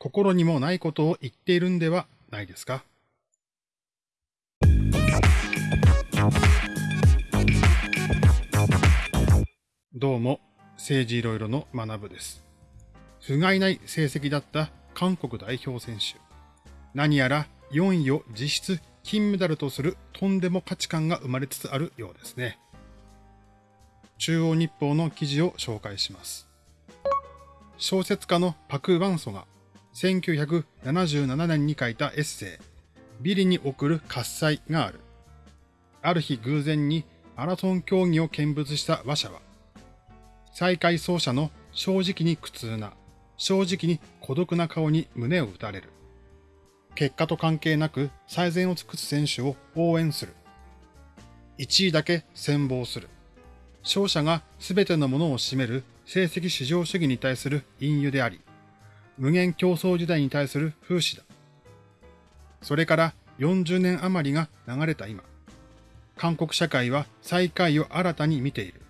心にもないことを言っているんではないですか？どうも、政治いろいろの学部です。不甲斐ない成績だった韓国代表選手。何やら4位を実質金メダルとするとんでも価値観が生まれつつあるようですね。中央日報の記事を紹介します。小説家のパク・ワンソが1977年に書いたエッセイ、ビリに送る喝采がある。ある日偶然にマラソン競技を見物した馬車は、再開走者の正直に苦痛な、正直に孤独な顔に胸を打たれる。結果と関係なく最善を尽くす選手を応援する。1位だけ戦望する。勝者が全てのものを占める成績至上主義に対する隠喩であり、無限競争時代に対する風刺だ。それから40年余りが流れた今、韓国社会は最下位を新たに見ている。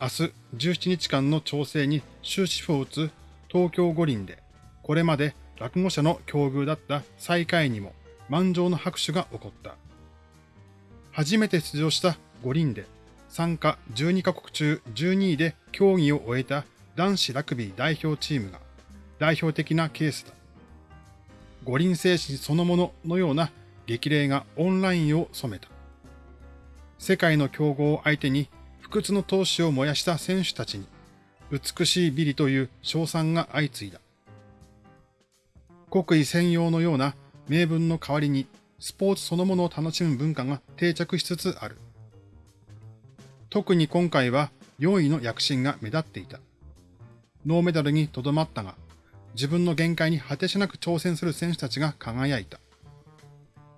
明日17日間の調整に終止符を打つ東京五輪で、これまで落語者の境遇だった最下位にも満場の拍手が起こった。初めて出場した五輪で参加12カ国中12位で競技を終えた男子ラグビー代表チームが代表的なケースだ。五輪精神そのもののような激励がオンラインを染めた。世界の強豪を相手に不屈の闘志を燃やした選手たちに美しいビリという称賛が相次いだ。国威専用のような名分の代わりにスポーツそのものを楽しむ文化が定着しつつある。特に今回は4位の躍進が目立っていた。ノーメダルにとどまったが、自分の限界に果てしなく挑戦する選手たちが輝いた。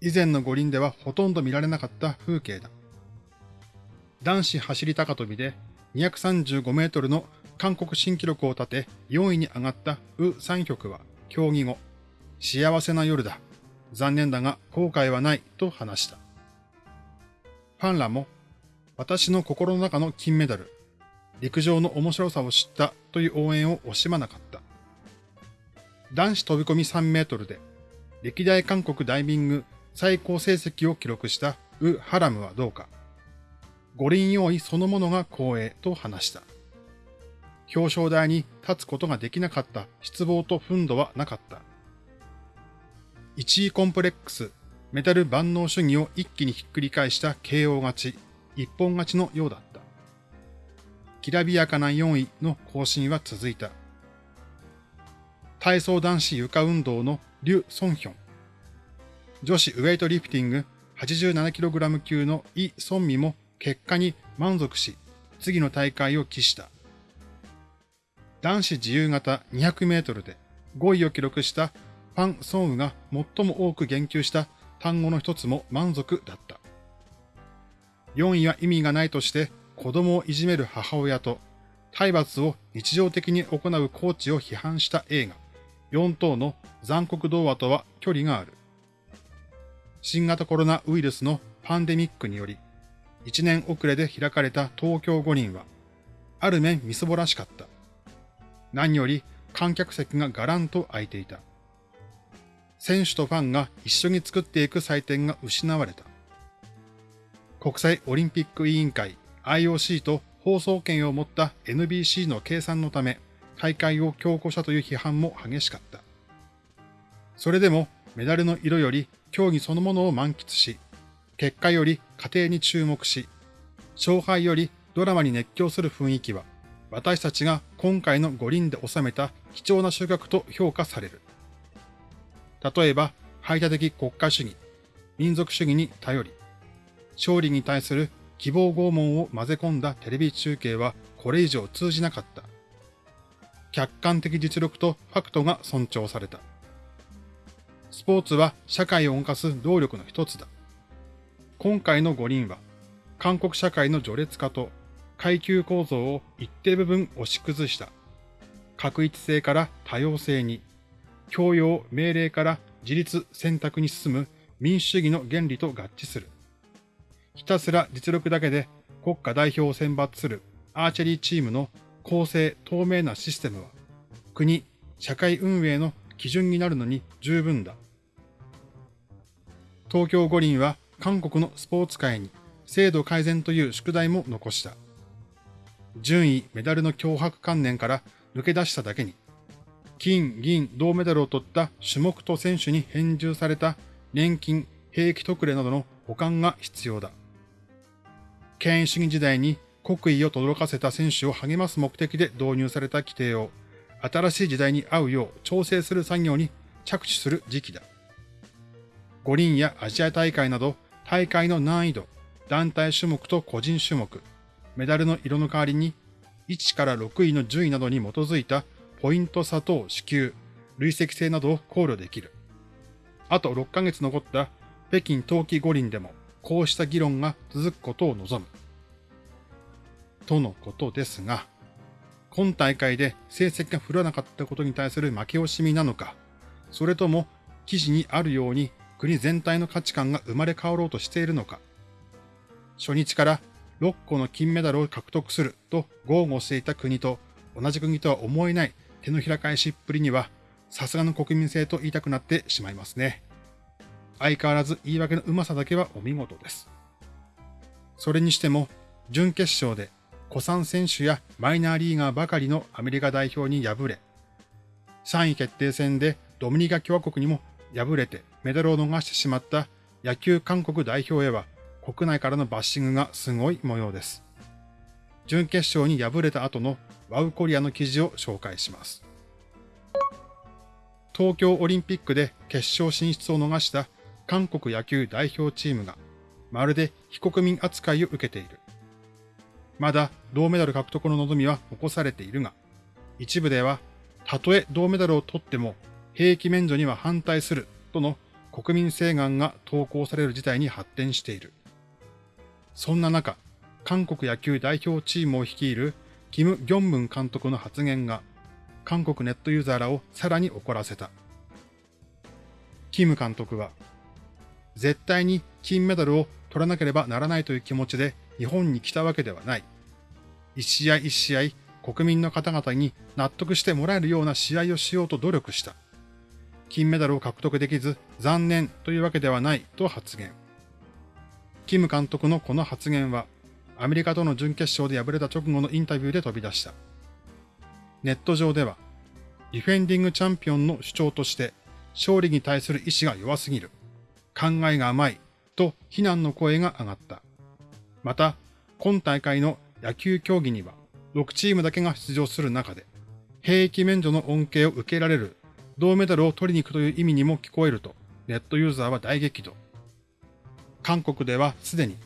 以前の五輪ではほとんど見られなかった風景だ。男子走高跳びで235メートルの韓国新記録を立て4位に上がったウ・サンヒョクは競技後、幸せな夜だ。残念だが後悔はないと話した。ファンらも、私の心の中の金メダル、陸上の面白さを知ったという応援を惜しまなかった。男子飛び込み3メートルで、歴代韓国ダイビング最高成績を記録したウ・ハラムはどうか。五輪用意そのものが光栄と話した。表彰台に立つことができなかった失望と憤怒はなかった。1位コンプレックス、メダル万能主義を一気にひっくり返した KO 勝ち、一本勝ちのようだった。きらびやかな4位の更新は続いた。体操男子床運動のリュ・ソンヒョン。女子ウェイトリフティング 87kg 級のイ・ソンミも結果に満足し、次の大会を期した。男子自由形200メートルで5位を記録したファン・ソンウが最も多く言及した単語の一つも満足だった。4位は意味がないとして子供をいじめる母親と体罰を日常的に行うコーチを批判した映画4等の残酷童話とは距離がある。新型コロナウイルスのパンデミックにより1年遅れで開かれた東京五輪はある面みすぼらしかった。何より観客席がガランと空いていた。選手とファンが一緒に作っていく祭典が失われた。国際オリンピック委員会 IOC と放送権を持った NBC の計算のため、大会を強行したという批判も激しかった。それでもメダルの色より競技そのものを満喫し、結果より過程に注目し、勝敗よりドラマに熱狂する雰囲気は、私たちが今回の五輪で収めた貴重な収穫と評価される。例えば、排他的国家主義、民族主義に頼り、勝利に対する希望拷問を混ぜ込んだテレビ中継はこれ以上通じなかった。客観的実力とファクトが尊重された。スポーツは社会を動かす動力の一つだ。今回の五輪は、韓国社会の序列化と階級構造を一定部分押し崩した。確一性から多様性に、教養、命令から自立選択に進む民主主義の原理と合致する。ひたすら実力だけで国家代表を選抜するアーチェリーチームの公正透明なシステムは、国、社会運営の基準になるのに十分だ。東京五輪は韓国のスポーツ界に制度改善という宿題も残した。順位、メダルの脅迫観念から抜け出しただけに、金、銀、銅メダルを取った種目と選手に返上された年金、兵役特例などの保管が必要だ。権威主義時代に国威を轟かせた選手を励ます目的で導入された規定を新しい時代に合うよう調整する作業に着手する時期だ。五輪やアジア大会など大会の難易度、団体種目と個人種目、メダルの色の代わりに1から6位の順位などに基づいたポイント差等支給、累積性などを考慮できる。あと6ヶ月残った北京冬季五輪でもこうした議論が続くことを望む。とのことですが、今大会で成績が振らなかったことに対する負け惜しみなのか、それとも記事にあるように国全体の価値観が生まれ変わろうとしているのか、初日から6個の金メダルを獲得すると豪語していた国と同じ国とは思えない手のひら返しっぷりには、さすがの国民性と言いたくなってしまいますね。相変わらず言い訳のうまさだけはお見事です。それにしても、準決勝で古参選手やマイナーリーガーばかりのアメリカ代表に敗れ、3位決定戦でドミニカ共和国にも敗れてメダルを逃してしまった野球韓国代表へは国内からのバッシングがすごい模様です。準決勝に敗れた後のワウコリアの記事を紹介します。東京オリンピックで決勝進出を逃した韓国野球代表チームがまるで非国民扱いを受けている。まだ銅メダル獲得の望みは残されているが、一部では、たとえ銅メダルを取っても兵役免除には反対するとの国民請願が投稿される事態に発展している。そんな中、韓国野球代表チームを率いるキム・ギョンムン監督の発言が、韓国ネットユーザーらをさらに怒らせた。キム監督は、絶対に金メダルを取らなければならないという気持ちで日本に来たわけではない。一試合一試合国民の方々に納得してもらえるような試合をしようと努力した。金メダルを獲得できず残念というわけではないと発言。キム監督のこの発言はアメリカとの準決勝で敗れた直後のインタビューで飛び出した。ネット上では、ディフェンディングチャンピオンの主張として勝利に対する意志が弱すぎる。考えが甘いと非難の声が上がった。また、今大会の野球競技には6チームだけが出場する中で、兵役免除の恩恵を受けられる銅メダルを取りに行くという意味にも聞こえると、ネットユーザーは大激怒。韓国ではすでに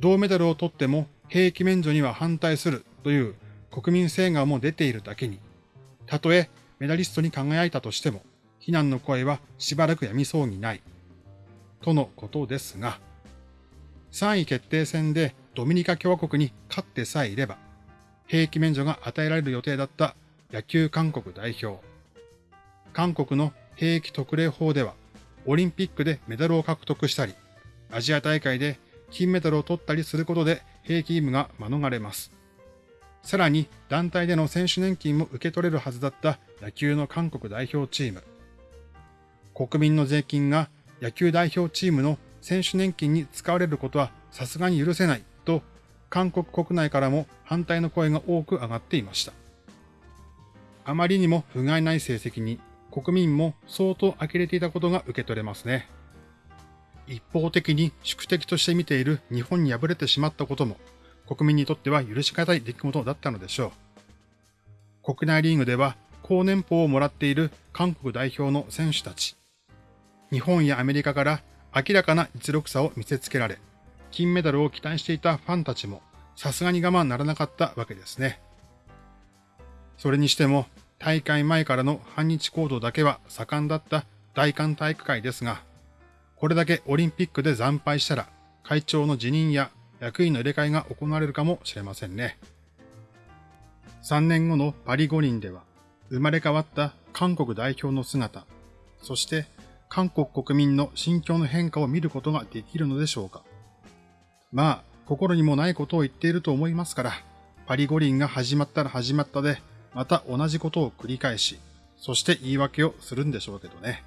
銅メダルを取っても兵役免除には反対するという国民請願も出ているだけに、たとえメダリストに輝いたとしても、非難の声はしばらくやみそうにない。とのことですが、3位決定戦でドミニカ共和国に勝ってさえいれば、兵役免除が与えられる予定だった野球韓国代表。韓国の兵役特例法では、オリンピックでメダルを獲得したり、アジア大会で金メダルを取ったりすることで兵役義務が免れます。さらに団体での選手年金も受け取れるはずだった野球の韓国代表チーム。国民の税金が野球代表チームの選手年金に使われることはさすがに許せないと、韓国国内からも反対の声が多く上がっていました。あまりにも不甲斐ない成績に国民も相当呆れていたことが受け取れますね。一方的に宿敵として見ている日本に敗れてしまったことも国民にとっては許し難い出来事だったのでしょう。国内リーグでは高年俸をもらっている韓国代表の選手たち。日本やアメリカから明らかな実力差を見せつけられ、金メダルを期待していたファンたちもさすがに我慢ならなかったわけですね。それにしても大会前からの反日行動だけは盛んだった大韓体育会ですが、これだけオリンピックで惨敗したら会長の辞任や役員の入れ替えが行われるかもしれませんね。3年後のパリ五輪では生まれ変わった韓国代表の姿、そして韓国国民の心境の変化を見ることができるのでしょうか。まあ、心にもないことを言っていると思いますから、パリ五輪が始まったら始まったで、また同じことを繰り返し、そして言い訳をするんでしょうけどね。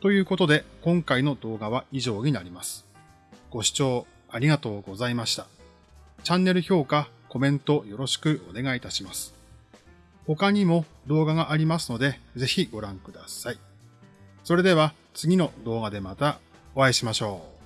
ということで、今回の動画は以上になります。ご視聴ありがとうございました。チャンネル評価、コメントよろしくお願いいたします。他にも動画がありますので、ぜひご覧ください。それでは次の動画でまたお会いしましょう。